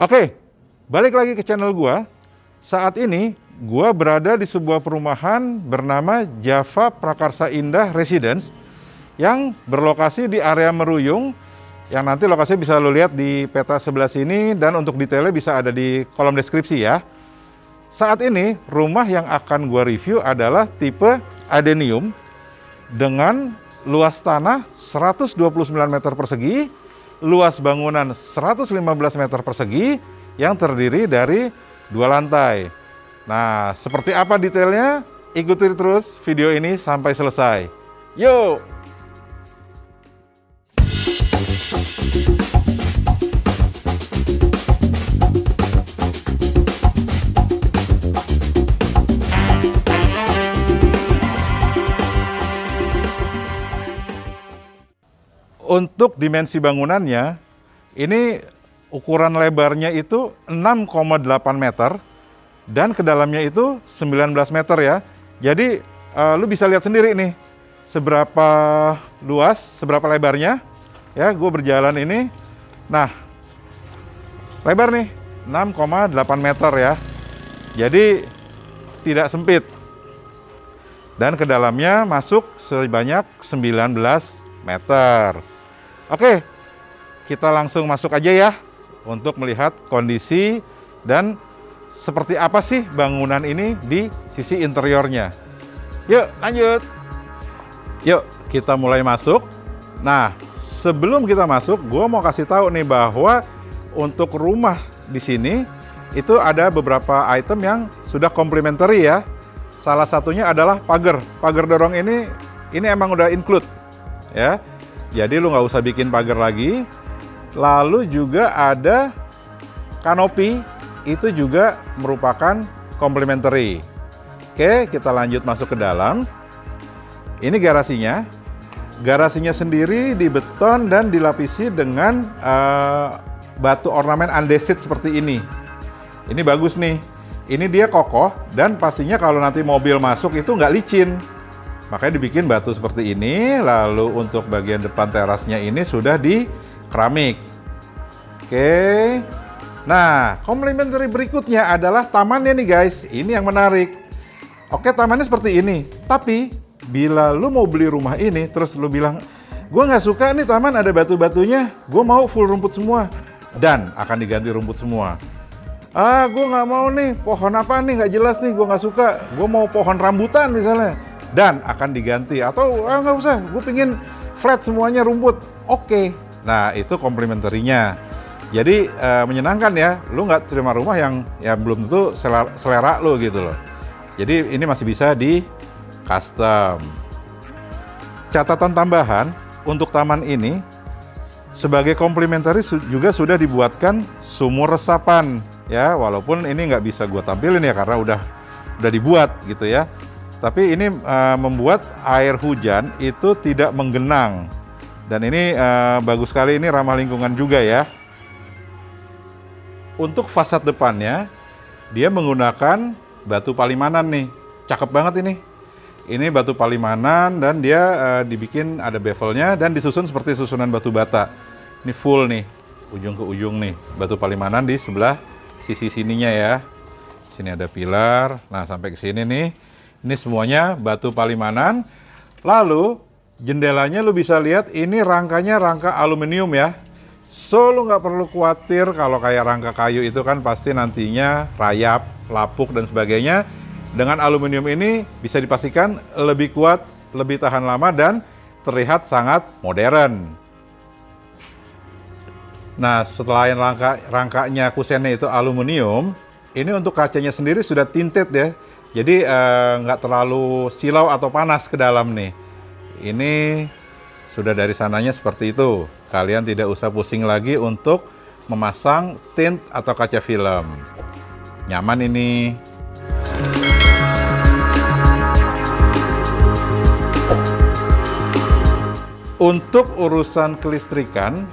Oke, balik lagi ke channel gua. Saat ini gua berada di sebuah perumahan bernama Java Prakarsa Indah Residence yang berlokasi di area Meruyung yang nanti lokasinya bisa lo lihat di peta sebelah sini dan untuk detailnya bisa ada di kolom deskripsi ya. Saat ini rumah yang akan gua review adalah tipe Adenium dengan luas tanah 129 meter persegi luas bangunan 115 meter persegi yang terdiri dari dua lantai. Nah, seperti apa detailnya? Ikuti terus video ini sampai selesai. Yuk! Untuk dimensi bangunannya, ini ukuran lebarnya itu 6,8 meter dan ke dalamnya itu 19 meter ya. Jadi uh, lu bisa lihat sendiri nih seberapa luas, seberapa lebarnya. Ya, gue berjalan ini. Nah, lebar nih 6,8 meter ya. Jadi tidak sempit. Dan ke dalamnya masuk sebanyak 19 meter. Oke, kita langsung masuk aja ya untuk melihat kondisi dan seperti apa sih bangunan ini di sisi interiornya. Yuk, lanjut. Yuk, kita mulai masuk. Nah, sebelum kita masuk, gue mau kasih tahu nih bahwa untuk rumah di sini itu ada beberapa item yang sudah komplementari ya. Salah satunya adalah pagar. Pagar dorong ini ini emang udah include ya. Jadi lu nggak usah bikin pagar lagi. Lalu juga ada kanopi, itu juga merupakan complementary. Oke, kita lanjut masuk ke dalam. Ini garasinya. Garasinya sendiri dibeton dan dilapisi dengan uh, batu ornamen andesit seperti ini. Ini bagus nih. Ini dia kokoh dan pastinya kalau nanti mobil masuk itu nggak licin. Makanya dibikin batu seperti ini, lalu untuk bagian depan terasnya ini sudah di keramik. Oke. Nah, komplementari berikutnya adalah tamannya nih guys. Ini yang menarik. Oke, tamannya seperti ini. Tapi, bila lu mau beli rumah ini, terus lu bilang, gue nggak suka nih taman ada batu-batunya, gue mau full rumput semua. Dan akan diganti rumput semua. Ah, gue nggak mau nih, pohon apa nih, nggak jelas nih, gue nggak suka. Gue mau pohon rambutan misalnya dan akan diganti. Atau ah, nggak usah. Gue pingin flat semuanya rumput. Oke. Okay. nah itu komplementerinya jadi uh, menyenangkan ya. Lu nggak terima rumah yang ya belum tentu selera, selera lu gitu loh. Jadi ini masih bisa di custom. Catatan tambahan untuk taman ini sebagai komplementari juga sudah dibuatkan sumur resapan ya. Walaupun ini nggak bisa gue tampilin ya karena udah udah dibuat gitu ya tapi ini uh, membuat air hujan itu tidak menggenang. Dan ini uh, bagus sekali, ini ramah lingkungan juga ya. Untuk fasad depannya, dia menggunakan batu palimanan nih. Cakep banget ini. Ini batu palimanan dan dia uh, dibikin ada bevelnya dan disusun seperti susunan batu bata. Ini full nih, ujung ke ujung nih. Batu palimanan di sebelah sisi sininya ya. Sini ada pilar, nah sampai ke sini nih ini semuanya batu palimanan. Lalu jendelanya lu bisa lihat ini rangkanya rangka aluminium ya. So lu nggak perlu khawatir kalau kayak rangka kayu itu kan pasti nantinya rayap, lapuk dan sebagainya. Dengan aluminium ini bisa dipastikan lebih kuat, lebih tahan lama dan terlihat sangat modern. Nah, setelah rangka rangkanya kusennya itu aluminium, ini untuk kacanya sendiri sudah tinted ya. Jadi eh, nggak uh, terlalu silau atau panas ke dalam nih. Ini sudah dari sananya seperti itu. Kalian tidak usah pusing lagi untuk memasang tint atau kaca film. Nyaman ini. Untuk urusan kelistrikan,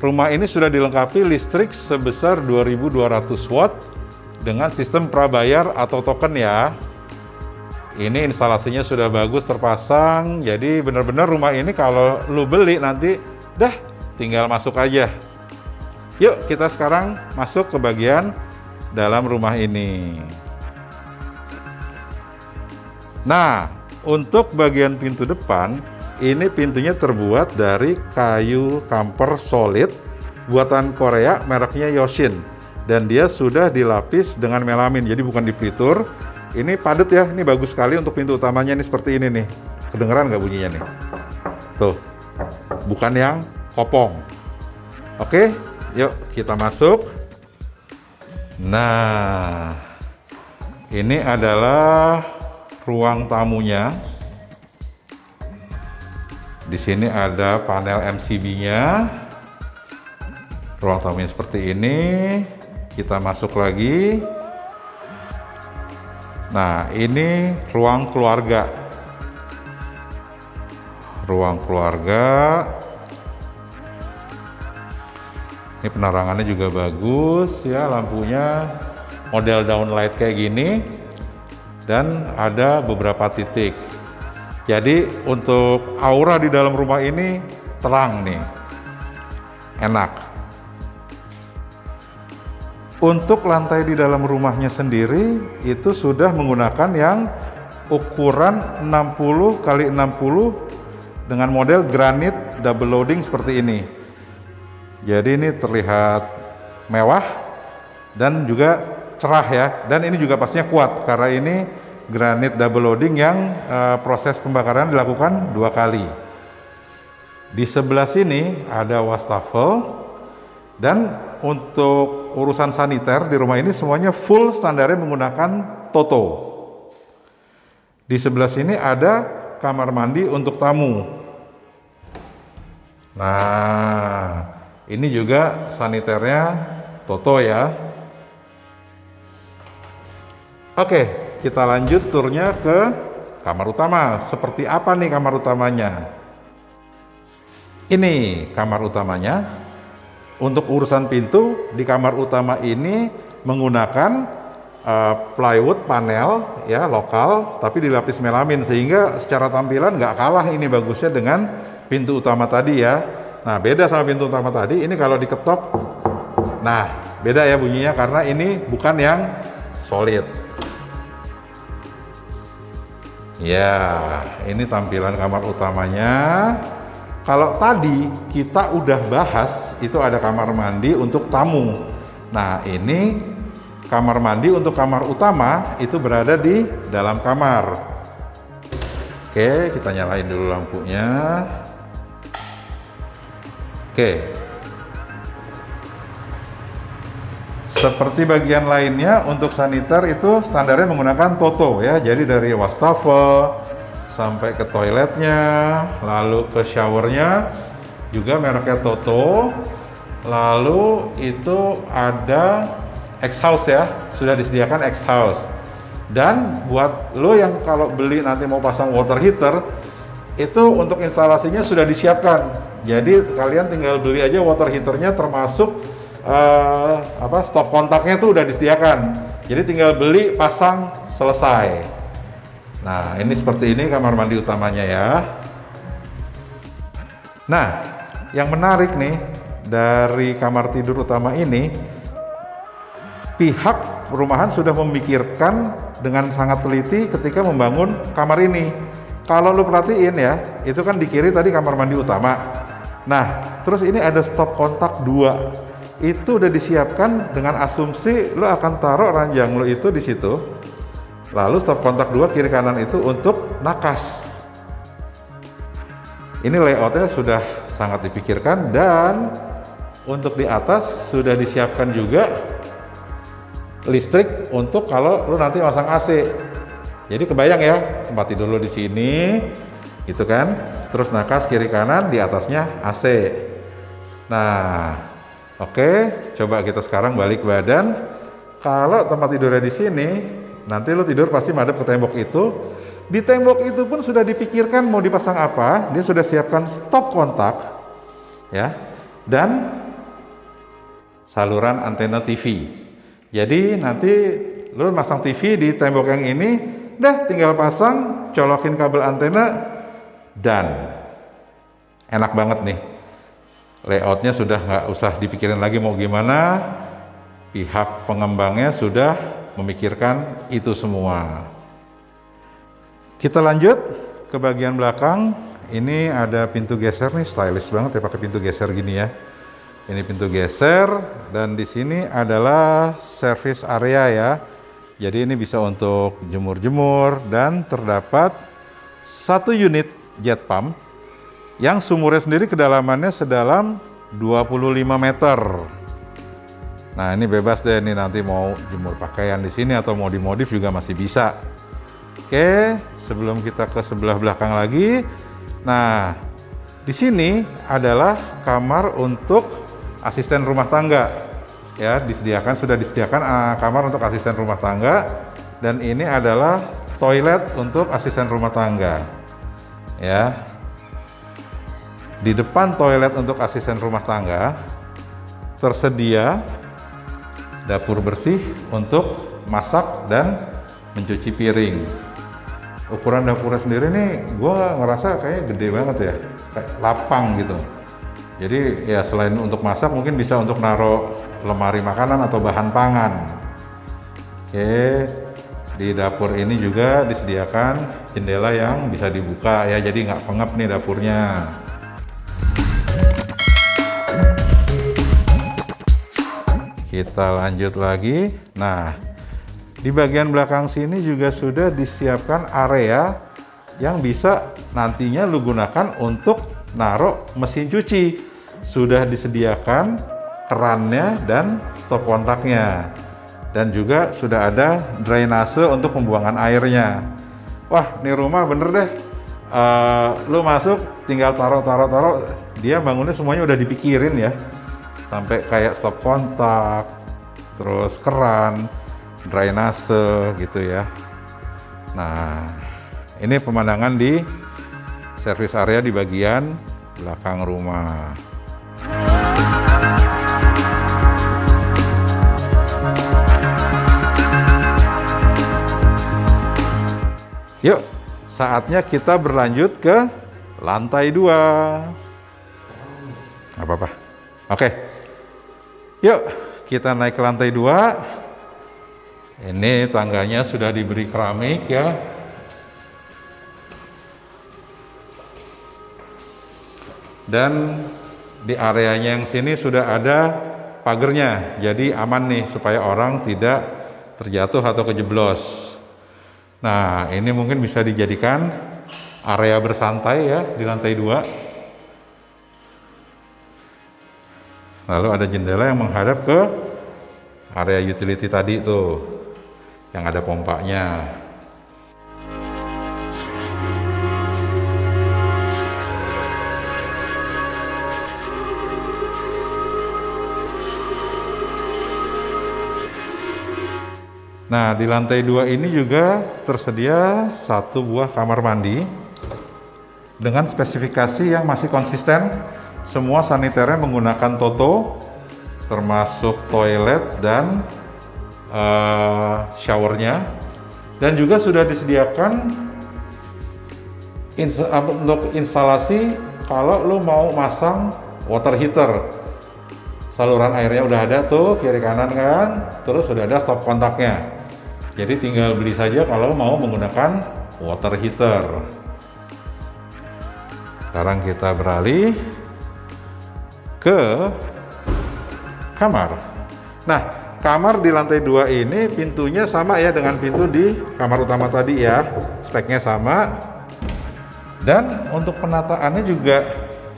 rumah ini sudah dilengkapi listrik sebesar 2200 watt dengan sistem prabayar atau token ya. Ini instalasinya sudah bagus terpasang, jadi benar-benar rumah ini kalau lu beli nanti dah tinggal masuk aja. Yuk kita sekarang masuk ke bagian dalam rumah ini. Nah, untuk bagian pintu depan, ini pintunya terbuat dari kayu kamper solid buatan Korea mereknya Yoshin dan dia sudah dilapis dengan melamin jadi bukan dipelitur ini padat ya ini bagus sekali untuk pintu utamanya ini seperti ini nih. Kedengeran nggak bunyinya nih? Tuh bukan yang kopong. Oke yuk kita masuk. Nah ini adalah ruang tamunya. Di sini ada panel MCB-nya ruang tamunya seperti ini kita masuk lagi. Nah ini ruang keluarga. Ruang keluarga. Ini penerangannya juga bagus ya. Lampunya model downlight kayak gini. Dan ada beberapa titik. Jadi untuk aura di dalam rumah ini terang nih. Enak untuk lantai di dalam rumahnya sendiri itu sudah menggunakan yang ukuran 60 kali 60 dengan model granit double loading seperti ini. Jadi ini terlihat mewah dan juga cerah ya. Dan ini juga pastinya kuat karena ini granit double loading yang uh, proses pembakaran dilakukan dua kali. Di sebelah sini ada wastafel dan untuk urusan saniter di rumah ini semuanya full standarnya menggunakan Toto. Di sebelah sini ada kamar mandi untuk tamu. Nah, ini juga saniternya Toto ya. Oke, kita lanjut turnya ke kamar utama. Seperti apa nih kamar utamanya? Ini kamar utamanya. Untuk urusan pintu di kamar utama ini menggunakan uh, plywood panel ya lokal tapi dilapis melamin sehingga secara tampilan nggak kalah ini bagusnya dengan pintu utama tadi ya. Nah, beda sama pintu utama tadi. Ini kalau diketok, nah beda ya bunyinya karena ini bukan yang solid. Ya, ini tampilan kamar utamanya. Kalau tadi kita udah bahas, itu ada kamar mandi untuk tamu. Nah, ini kamar mandi untuk kamar utama itu berada di dalam kamar. Oke, kita nyalain dulu lampunya. Oke. Seperti bagian lainnya untuk saniter itu standarnya menggunakan Toto ya. Jadi dari wastafel sampai ke toiletnya, lalu ke showernya juga mereknya Toto. Lalu itu ada exhaust ya, sudah disediakan exhaust. Dan buat lo yang kalau beli nanti mau pasang water heater, itu untuk instalasinya sudah disiapkan jadi kalian tinggal beli aja water heaternya termasuk uh, apa stop kontaknya tuh udah disediakan. Jadi tinggal beli, pasang, selesai. Nah, ini seperti ini kamar mandi utamanya ya. Nah, yang menarik nih dari kamar tidur utama ini pihak perumahan sudah memikirkan dengan sangat teliti ketika membangun kamar ini. Kalau lu perhatiin ya, itu kan di kiri tadi kamar mandi utama. Nah, terus ini ada stop kontak dua. Itu udah disiapkan dengan asumsi lo akan taruh ranjang lo itu di situ. Lalu stop kontak dua kiri kanan itu untuk nakas. Ini layoutnya sudah sangat dipikirkan dan untuk di atas sudah disiapkan juga listrik untuk kalau lo nanti masang AC. Jadi kebayang ya tempat tidur lo di sini, gitu kan terus nakas kiri kanan di atasnya AC nah oke okay, coba kita sekarang balik badan kalau tempat tidurnya di sini nanti lo tidur pasti madep ke tembok itu. Di tembok itu pun sudah dipikirkan mau dipasang apa dia sudah siapkan stop kontak ya. Dan saluran antena TV jadi nanti lo masang TV di tembok yang ini dah tinggal pasang colokin kabel antena dan enak banget nih. Layoutnya sudah nggak usah dipikirin lagi mau gimana. Pihak pengembangnya sudah memikirkan itu semua. Kita lanjut ke bagian belakang. Ini ada pintu geser nih stylish banget ya pakai pintu geser gini ya. Ini pintu geser dan di sini adalah service area ya. Jadi ini bisa untuk jemur-jemur dan terdapat satu unit jet pump yang sumurnya sendiri kedalamannya sedalam 25 meter. Nah ini bebas deh nih nanti mau jemur pakaian di sini atau mau dimodif juga masih bisa. Oke, sebelum kita ke sebelah belakang lagi, nah di sini adalah kamar untuk asisten rumah tangga. Ya disediakan sudah disediakan uh, kamar untuk asisten rumah tangga dan ini adalah toilet untuk asisten rumah tangga. Ya, di depan toilet untuk asisten rumah tangga tersedia dapur bersih untuk masak dan mencuci piring. Ukuran dapurnya sendiri nih, gue ngerasa kayak gede banget ya, kayak lapang gitu. Jadi ya selain untuk masak mungkin bisa untuk naruh lemari makanan atau bahan pangan. Oke, di dapur ini juga disediakan jendela yang bisa dibuka ya, jadi nggak pengap nih dapurnya. Kita lanjut lagi. Nah, di bagian belakang sini juga sudah disiapkan area yang bisa nantinya lu gunakan untuk naruh mesin cuci. Sudah disediakan kerannya dan stop kontaknya. Dan juga sudah ada drainase untuk pembuangan airnya. Wah, ini rumah bener deh. Uh, lu masuk tinggal taruh taruh taruh dia bangunnya semuanya udah dipikirin ya sampai kayak stop kontak, terus keran, drainase gitu ya. Nah, ini pemandangan di service area di bagian belakang rumah. Yuk, saatnya kita berlanjut ke lantai dua. Apa-apa. Oke. Yuk, kita naik ke lantai dua. Ini tangganya sudah diberi keramik ya. Dan di areanya yang sini sudah ada pagernya, jadi aman nih supaya orang tidak terjatuh atau kejeblos. Nah, ini mungkin bisa dijadikan area bersantai ya di lantai dua. Lalu ada jendela yang menghadap ke area utility tadi tuh yang ada pompanya. Nah, di lantai dua ini juga tersedia satu buah kamar mandi dengan spesifikasi yang masih konsisten semua saniternya menggunakan Toto, termasuk toilet dan uh, showernya. Dan juga sudah disediakan ins untuk instalasi kalau lo mau masang water heater. Saluran airnya udah ada tuh kiri kanan kan, terus sudah ada stop kontaknya. Jadi tinggal beli saja kalau mau menggunakan water heater. Sekarang kita beralih ke kamar. Nah, kamar di lantai dua ini pintunya sama ya dengan pintu di kamar utama tadi ya. Speknya sama. Dan untuk penataannya juga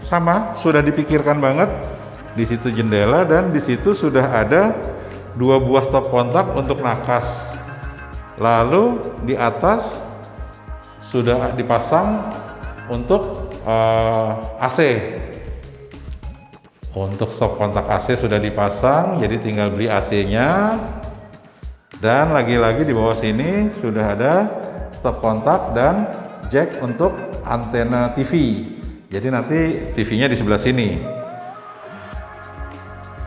sama, sudah dipikirkan banget. Di situ jendela dan di situ sudah ada dua buah stop kontak untuk nakas. Lalu di atas sudah dipasang untuk uh, eh, AC untuk stop kontak AC sudah dipasang, jadi tinggal beli AC-nya. Dan lagi-lagi di bawah sini sudah ada stop kontak dan jack untuk antena TV. Jadi nanti TV-nya di sebelah sini.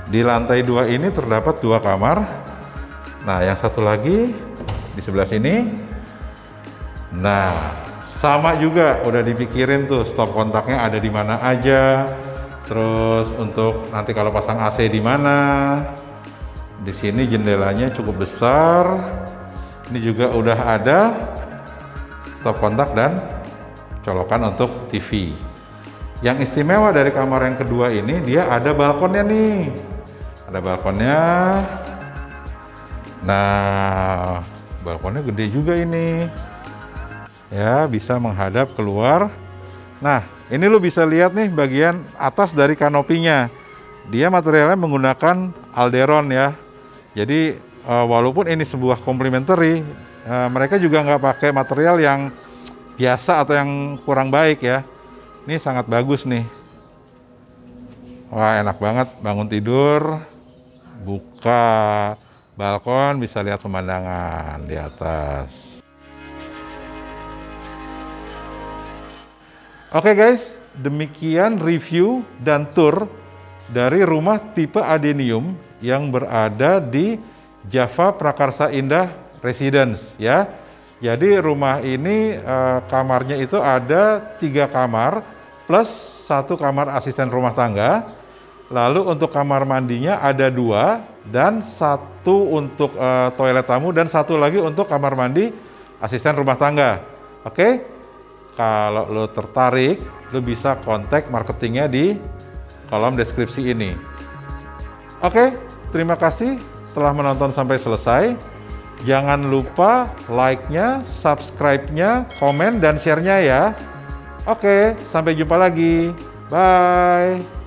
Di lantai dua ini terdapat dua kamar. Nah, yang satu lagi di sebelah sini. Nah, sama juga udah dipikirin tuh stop kontaknya ada di mana aja Terus untuk nanti kalau pasang AC di mana? Di sini jendelanya cukup besar. Ini juga udah ada stop kontak dan colokan untuk TV. Yang istimewa dari kamar yang kedua ini dia ada balkonnya nih. Ada balkonnya. Nah, balkonnya gede juga ini. Ya, bisa menghadap keluar. Nah, ini lo bisa lihat nih bagian atas dari kanopinya. Dia materialnya menggunakan alderon ya. Jadi uh, walaupun ini sebuah complementary, uh, mereka juga nggak pakai material yang biasa atau yang kurang baik ya. Ini sangat bagus nih. Wah enak banget bangun tidur, buka balkon bisa lihat pemandangan di atas. Oke okay guys, demikian review dan tour dari rumah tipe Adenium yang berada di Java Prakarsa Indah Residence ya. Jadi rumah ini eh, kamarnya itu ada tiga kamar plus satu kamar asisten rumah tangga. Lalu untuk kamar mandinya ada dua dan satu untuk eh, toilet tamu dan satu lagi untuk kamar mandi asisten rumah tangga. Oke? Okay? Kalau lo tertarik, lo bisa kontak marketingnya di kolom deskripsi ini. Oke, terima kasih telah menonton sampai selesai. Jangan lupa like-nya, subscribe-nya, komen, dan share-nya ya. Oke, sampai jumpa lagi. Bye.